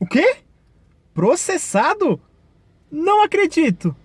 O quê? Processado? Não acredito!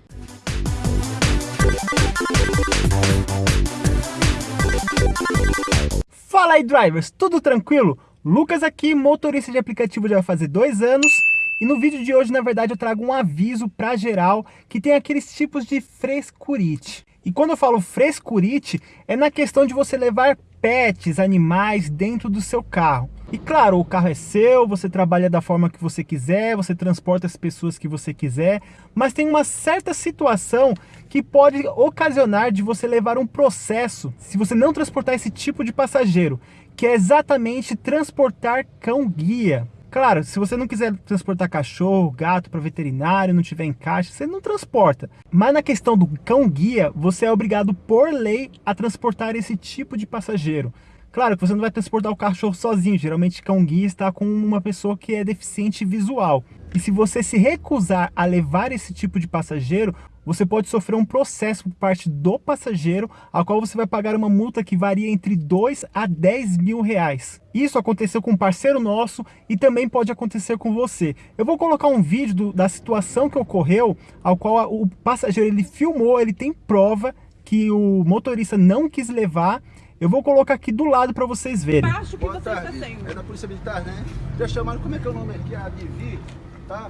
Fala aí, drivers! Tudo tranquilo? Lucas aqui, motorista de aplicativo já vai fazer dois anos e no vídeo de hoje, na verdade, eu trago um aviso para geral que tem aqueles tipos de frescurite. E quando eu falo frescurite, é na questão de você levar pets, animais dentro do seu carro. E claro, o carro é seu, você trabalha da forma que você quiser, você transporta as pessoas que você quiser, mas tem uma certa situação que pode ocasionar de você levar um processo se você não transportar esse tipo de passageiro, que é exatamente transportar cão-guia. Claro, se você não quiser transportar cachorro, gato para veterinário, não tiver em caixa, você não transporta. Mas na questão do cão-guia, você é obrigado por lei a transportar esse tipo de passageiro. Claro que você não vai transportar o cachorro sozinho, geralmente cão-guia está com uma pessoa que é deficiente visual. E se você se recusar a levar esse tipo de passageiro, você pode sofrer um processo por parte do passageiro, a qual você vai pagar uma multa que varia entre 2 a 10 mil reais. Isso aconteceu com um parceiro nosso e também pode acontecer com você. Eu vou colocar um vídeo do, da situação que ocorreu, ao qual o passageiro ele filmou, ele tem prova que o motorista não quis levar eu vou colocar aqui do lado para vocês verem. Acho que Boa você tarde. está sendo. É da Polícia Militar, né? Já chamaram, como é que é o nome aqui? A Divi, tá?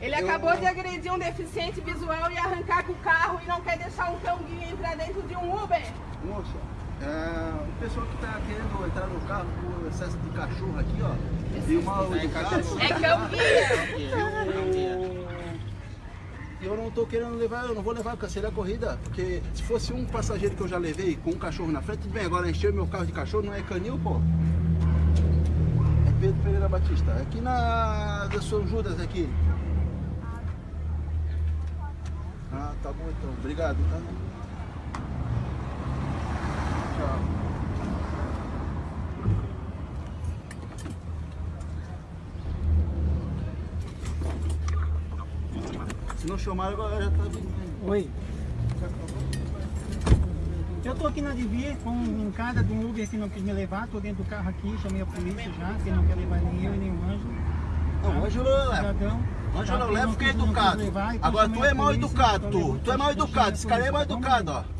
Ele eu... acabou de agredir um deficiente visual e arrancar com o carro e não quer deixar um cão-guia entrar dentro de um Uber. Moça, é, o pessoal que está querendo entrar no carro com excesso de cachorro aqui, ó. E uma é, é cão-guia eu não tô querendo levar, eu não vou levar, cancelei a corrida, porque se fosse um passageiro que eu já levei com um cachorro na frente, tudo bem, agora encheu meu carro de cachorro, não é canil, pô? É Pedro Pereira Batista, aqui na da São Judas aqui. Ah, tá bom então, obrigado, tá? Tchau. Não chamaram, agora já tá vindo. Oi. Eu tô aqui na Divia com um cara de um Uber que não quis me levar, tô dentro do carro aqui, chamei a polícia já, que não quer levar nem eu nem o Ângelo. Não, o Ângelo leva. Ângelo tá, leva porque é educado. Então Agora tu é mal educado, tu. Tu é mal educado, esse cara é mal educado, ó.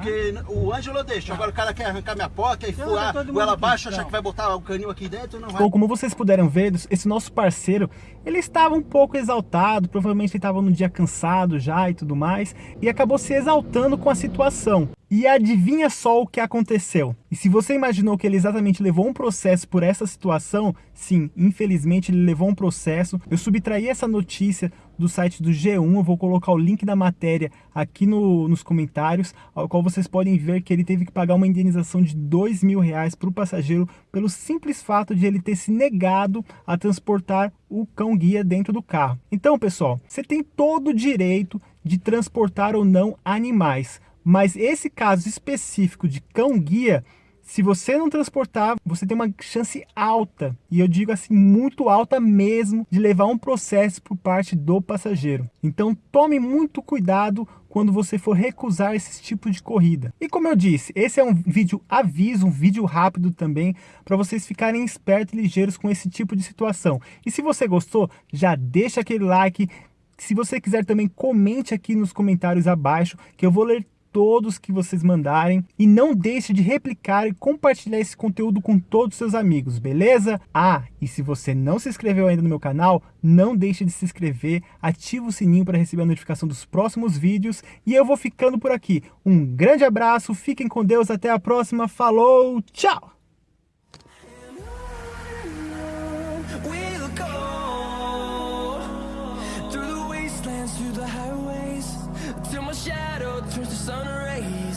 Porque o Ângelo deixa, agora o cara quer arrancar minha porta e furar, ou ela baixa, achar que vai botar o canil aqui dentro, não vai. Bom, como vocês puderam ver, esse nosso parceiro, ele estava um pouco exaltado, provavelmente ele estava num dia cansado já e tudo mais, e acabou se exaltando com a situação. E adivinha só o que aconteceu? E se você imaginou que ele exatamente levou um processo por essa situação, sim, infelizmente ele levou um processo. Eu subtraí essa notícia do site do G1, eu vou colocar o link da matéria aqui no, nos comentários, ao qual vocês podem ver que ele teve que pagar uma indenização de dois mil reais para o passageiro pelo simples fato de ele ter se negado a transportar o cão guia dentro do carro. Então, pessoal, você tem todo o direito de transportar ou não animais, mas esse caso específico de cão-guia, se você não transportar, você tem uma chance alta, e eu digo assim, muito alta mesmo, de levar um processo por parte do passageiro. Então tome muito cuidado quando você for recusar esse tipo de corrida. E como eu disse, esse é um vídeo aviso, um vídeo rápido também, para vocês ficarem espertos e ligeiros com esse tipo de situação. E se você gostou, já deixa aquele like, se você quiser também comente aqui nos comentários abaixo, que eu vou ler todos que vocês mandarem e não deixe de replicar e compartilhar esse conteúdo com todos os seus amigos, beleza? Ah, e se você não se inscreveu ainda no meu canal, não deixe de se inscrever, ativa o sininho para receber a notificação dos próximos vídeos e eu vou ficando por aqui. Um grande abraço, fiquem com Deus, até a próxima, falou, tchau! turns the sun rays.